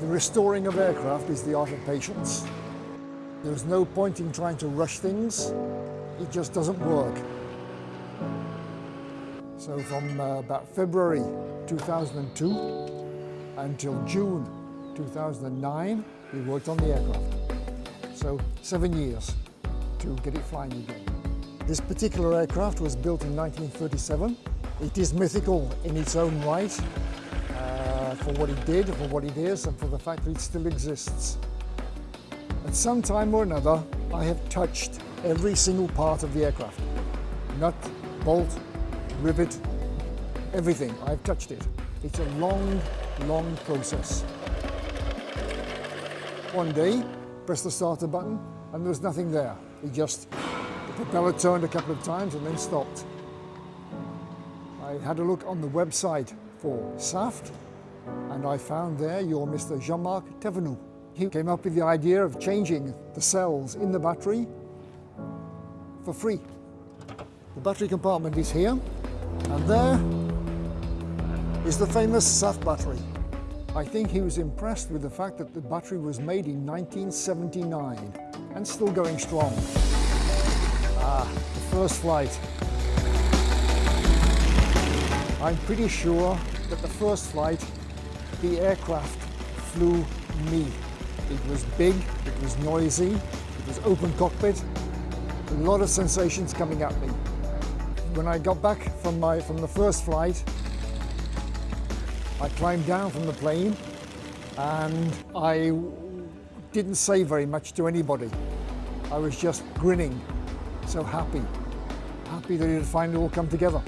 The restoring of aircraft is the art of patience. There's no point in trying to rush things. It just doesn't work. So from uh, about February 2002 until June 2009, we worked on the aircraft. So seven years to get it flying again. This particular aircraft was built in 1937. It is mythical in its own right uh, for what it did, for what it is, and for the fact that it still exists. At some time or another, I have touched every single part of the aircraft. Nut, bolt, rivet, everything. I've touched it. It's a long, long process. One day, press the starter button, and there was nothing there. It just, propeller turned a couple of times and then stopped. I had a look on the website for SAFT, and I found there your Mr. Jean-Marc Thévenoud. He came up with the idea of changing the cells in the battery for free. The battery compartment is here, and there is the famous SAFT battery. I think he was impressed with the fact that the battery was made in 1979 and still going strong. Ah, the first flight. I'm pretty sure that the first flight, the aircraft flew me. It was big, it was noisy, it was open cockpit, a lot of sensations coming at me. When I got back from, my, from the first flight, I climbed down from the plane and I didn't say very much to anybody. I was just grinning, so happy, happy that it had finally all come together.